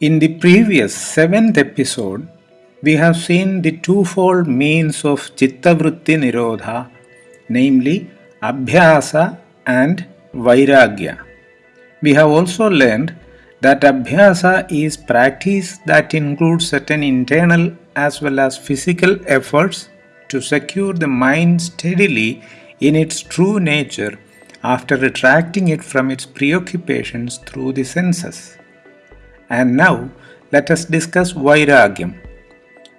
In the previous seventh episode, we have seen the twofold means of Chittavritti Nirodha, namely Abhyasa and Vairagya. We have also learned that Abhyasa is practice that includes certain internal as well as physical efforts to secure the mind steadily in its true nature after retracting it from its preoccupations through the senses. And now let us discuss Vairagyam.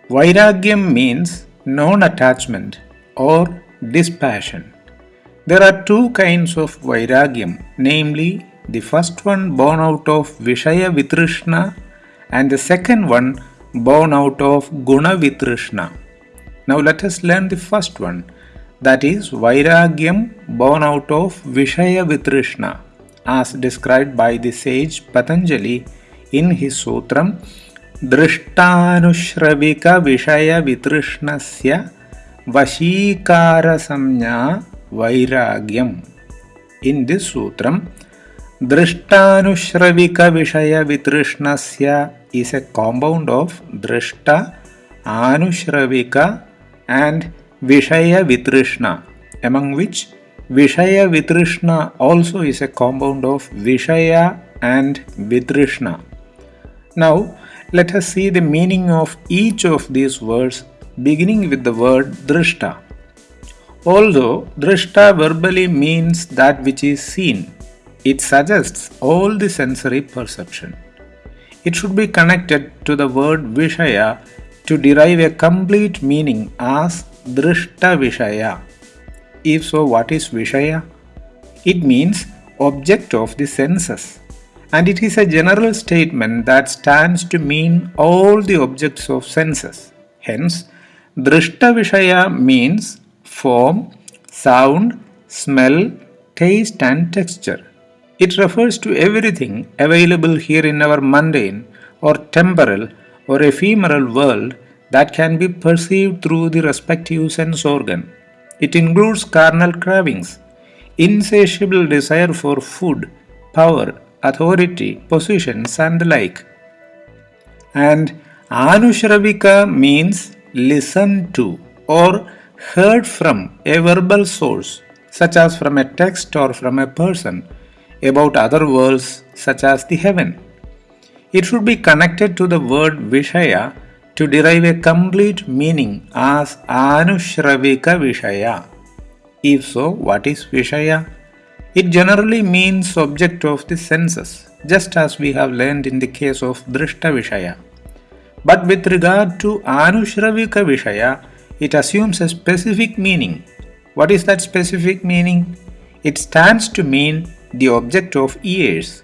Vairagyam means non attachment or dispassion. There are two kinds of Vairagyam, namely the first one born out of Vishaya Vitrishna and the second one born out of Guna Vitrishna. Now let us learn the first one that is Vairagyam born out of Vishaya Vitrishna as described by the sage Patanjali इन ही सूत्र दृष्टानुश्रविक विषय वितृष्ण से वशीकार संज्ञा वैराग्यम। इन दि सूत्र दृष्टानुश्रविक विषय वितृष्ण से इस ए compound of दृष्ट, आनुश्रविक and विषय वितृष्ण एमंग विच विषय वितृष्ण also is a compound of विषय एंड वितृष्ण। Now, let us see the meaning of each of these words beginning with the word drishta. Although drishta verbally means that which is seen, it suggests all the sensory perception. It should be connected to the word vishaya to derive a complete meaning as drishta vishaya. If so, what is vishaya? It means object of the senses and it is a general statement that stands to mean all the objects of senses. Hence, Drishta Vishaya means form, sound, smell, taste and texture. It refers to everything available here in our mundane or temporal or ephemeral world that can be perceived through the respective sense organ. It includes carnal cravings, insatiable desire for food, power, authority, positions, and the like. And Anushravika means listen to or heard from a verbal source, such as from a text or from a person, about other worlds, such as the heaven. It should be connected to the word Vishaya to derive a complete meaning as Anushravika Vishaya. If so, what is Vishaya? It generally means object of the senses, just as we have learned in the case of Drishta Vishaya. But with regard to Anushravika Vishaya, it assumes a specific meaning. What is that specific meaning? It stands to mean the object of ears.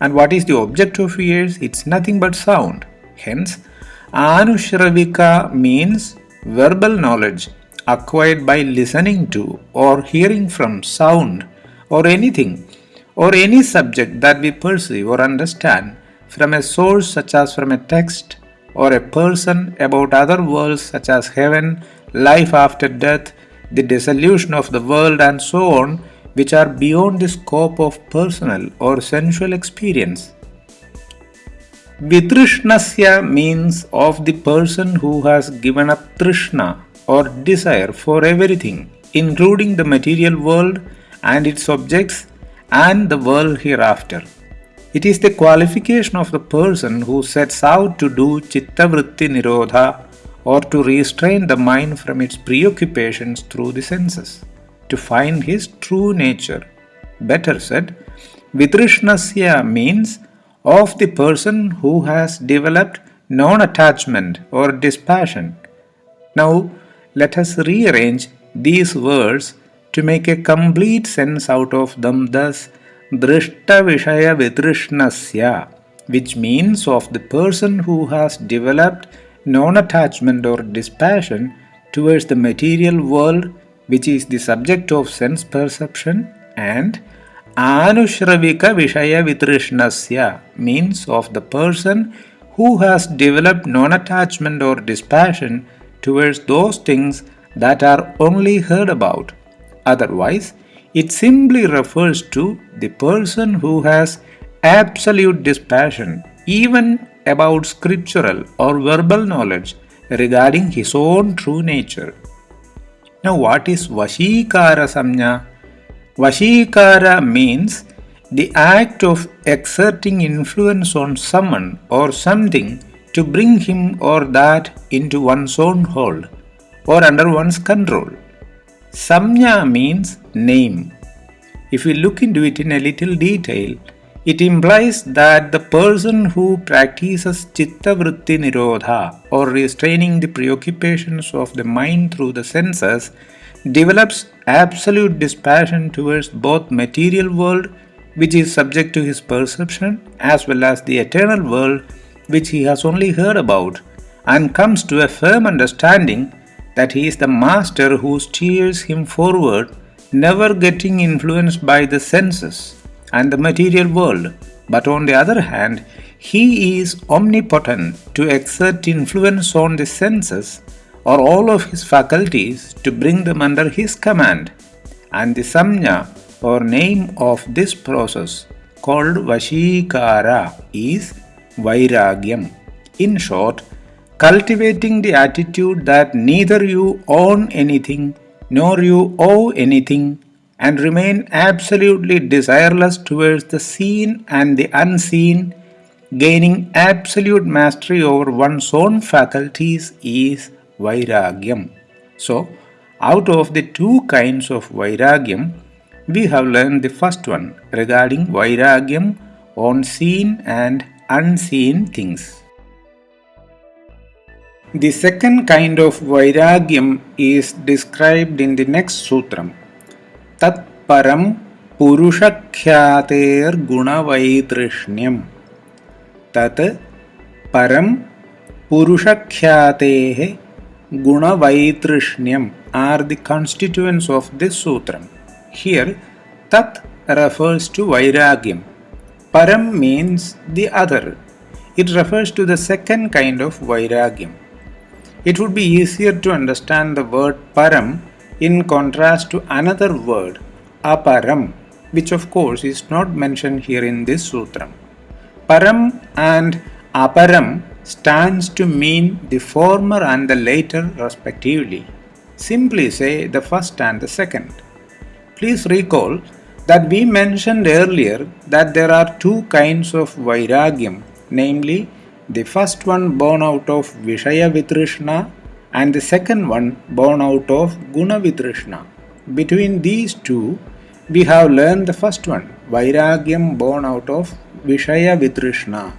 And what is the object of ears? It's nothing but sound. Hence, Anushravika means verbal knowledge acquired by listening to or hearing from sound or anything or any subject that we perceive or understand from a source such as from a text or a person about other worlds such as heaven, life after death, the dissolution of the world, and so on, which are beyond the scope of personal or sensual experience. Vitrishnasya means of the person who has given up trishna or desire for everything, including the material world and its objects and the world hereafter. It is the qualification of the person who sets out to do Chittavritti Nirodha or to restrain the mind from its preoccupations through the senses, to find his true nature. Better said, Vitrishnasya means of the person who has developed non attachment or dispassion. Now, let us rearrange these words to make a complete sense out of them thus drishta vishaya vitrishnasya which means of the person who has developed non-attachment or dispassion towards the material world which is the subject of sense perception and anushravika vishaya vitrishnasya means of the person who has developed non-attachment or dispassion towards those things that are only heard about Otherwise, it simply refers to the person who has absolute dispassion even about scriptural or verbal knowledge regarding his own true nature. Now, what is Vashikara Samnya? Vashikara means the act of exerting influence on someone or something to bring him or that into one's own hold or under one's control. Samnya means name. If we look into it in a little detail, it implies that the person who practices chitta vritti nirodha or restraining the preoccupations of the mind through the senses develops absolute dispassion towards both material world which is subject to his perception as well as the eternal world which he has only heard about and comes to a firm understanding that he is the master who steers him forward never getting influenced by the senses and the material world, but on the other hand, he is omnipotent to exert influence on the senses or all of his faculties to bring them under his command. And the samnya or name of this process called Vashikara is Vairagyam. In short, cultivating the attitude that neither you own anything nor you owe anything and remain absolutely desireless towards the seen and the unseen, gaining absolute mastery over one's own faculties is Vairagyam. So, out of the two kinds of Vairagyam, we have learned the first one regarding Vairagyam on seen and unseen things. The second kind of vairagyam is described in the next sutram. Tat param purushakhyater gunavaidrishnyam. Tat param purushakhyatehe gunavaidrishnyam are the constituents of this sutram. Here, tat refers to vairagyam. Param means the other. It refers to the second kind of vairagyam. It would be easier to understand the word param in contrast to another word, aparam, which of course is not mentioned here in this sutram. Param and aparam stands to mean the former and the later respectively. Simply say the first and the second. Please recall that we mentioned earlier that there are two kinds of vairagyam, namely the first one born out of Vishaya Vitrishna and the second one born out of Gunavitrishna. Between these two, we have learned the first one, Vairagyam born out of Vishaya Vitrishna.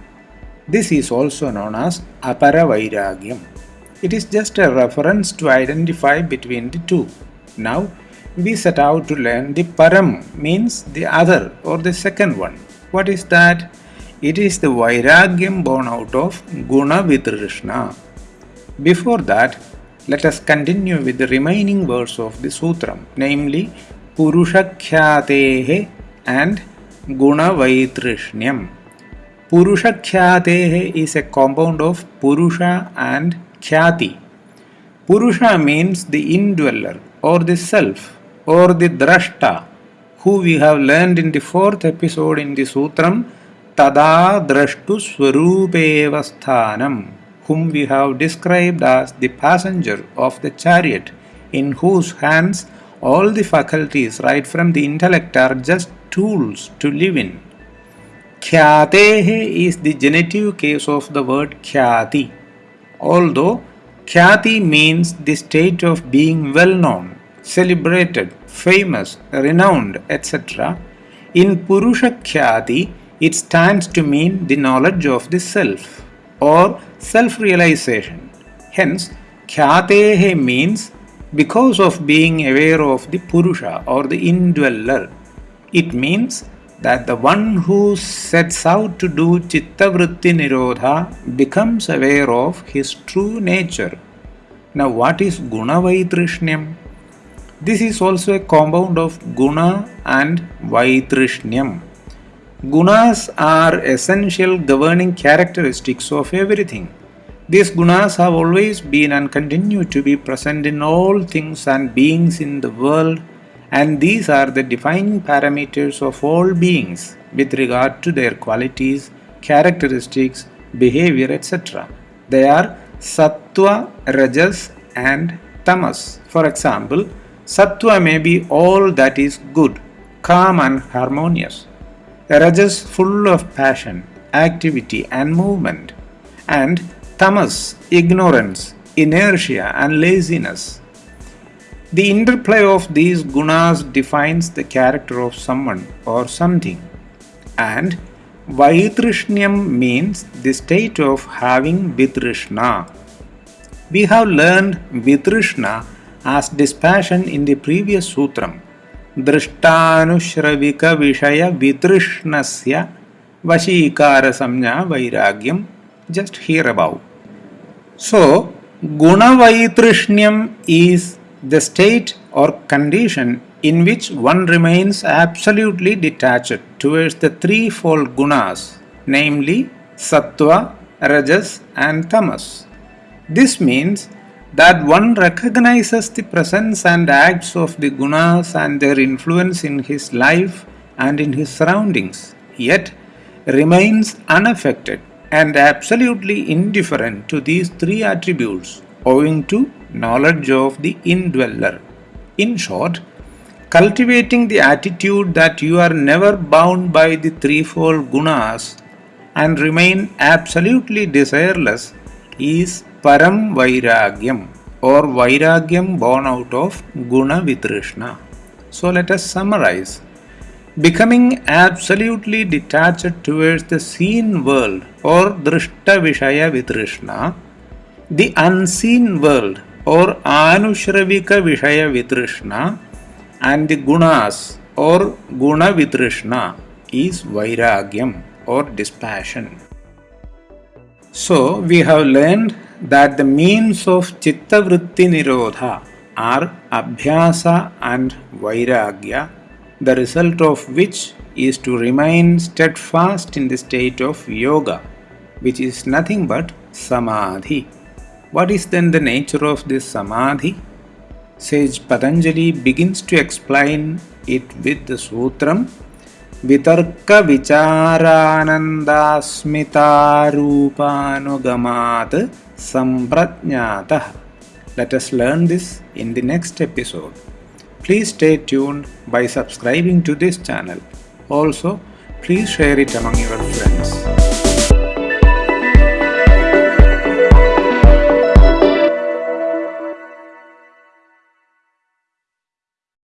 This is also known as Apara Vairagyam. It is just a reference to identify between the two. Now, we set out to learn the Param means the other or the second one. What is that? It is the Vairagyam born out of Guna Vitrishna. Before that, let us continue with the remaining verse of the sutram, namely Purushakhyatehe and guna Gunavaitrishyam. Purushakhyatehe is a compound of Purusha and Khyati. Purusha means the indweller or the self or the drashta, who we have learned in the fourth episode in the sutram Tada Drashtu Swarupevasthanam whom we have described as the passenger of the chariot, in whose hands all the faculties, right from the intellect, are just tools to live in. Khyatehe is the genitive case of the word khyati, although khyati means the state of being well known, celebrated, famous, renowned, etc. In Purusha Khyati, it stands to mean the knowledge of the self or self realization. Hence, Khyatehe means because of being aware of the Purusha or the indweller. It means that the one who sets out to do Chitta Vritti Nirodha becomes aware of his true nature. Now, what is Guna Vaitrishyam? This is also a compound of Guna and Vaitrishyam. Gunas are essential governing characteristics of everything. These gunas have always been and continue to be present in all things and beings in the world, and these are the defining parameters of all beings with regard to their qualities, characteristics, behavior, etc. They are sattva, rajas, and tamas. For example, sattva may be all that is good, calm, and harmonious. Rajas full of passion, activity, and movement. And tamas, ignorance, inertia, and laziness. The interplay of these gunas defines the character of someone or something. And Vaitrishnyam means the state of having Vitrishna. We have learned Vitrishna as dispassion in the previous sutram. Vashikara Samnya Vairagyam just here above. So, Guna Vaitrishnyam is the state or condition in which one remains absolutely detached towards the threefold gunas, namely sattva, rajas, and tamas. This means that one recognizes the presence and acts of the gunas and their influence in his life and in his surroundings, yet remains unaffected and absolutely indifferent to these three attributes owing to knowledge of the indweller. In short, cultivating the attitude that you are never bound by the threefold gunas and remain absolutely desireless is param vairagyam or vairagyam born out of guna vitrishna. So let us summarize. Becoming absolutely detached towards the seen world or drishta vishaya vitrishna, the unseen world or Anushravika Vishaya Vitrishna and the Gunas or Guna Vitrishna is Vairagyam or dispassion. So we have learned that the means of Chitta Vritti Nirodha are Abhyasa and Vairagya, the result of which is to remain steadfast in the state of yoga, which is nothing but samadhi. What is then the nature of this samadhi? Sage Patanjali begins to explain it with the sutram Vitarka Vicharanandasmitarupanugamat Samprajnatah. Let us learn this in the next episode. Please stay tuned by subscribing to this channel. Also, please share it among your friends.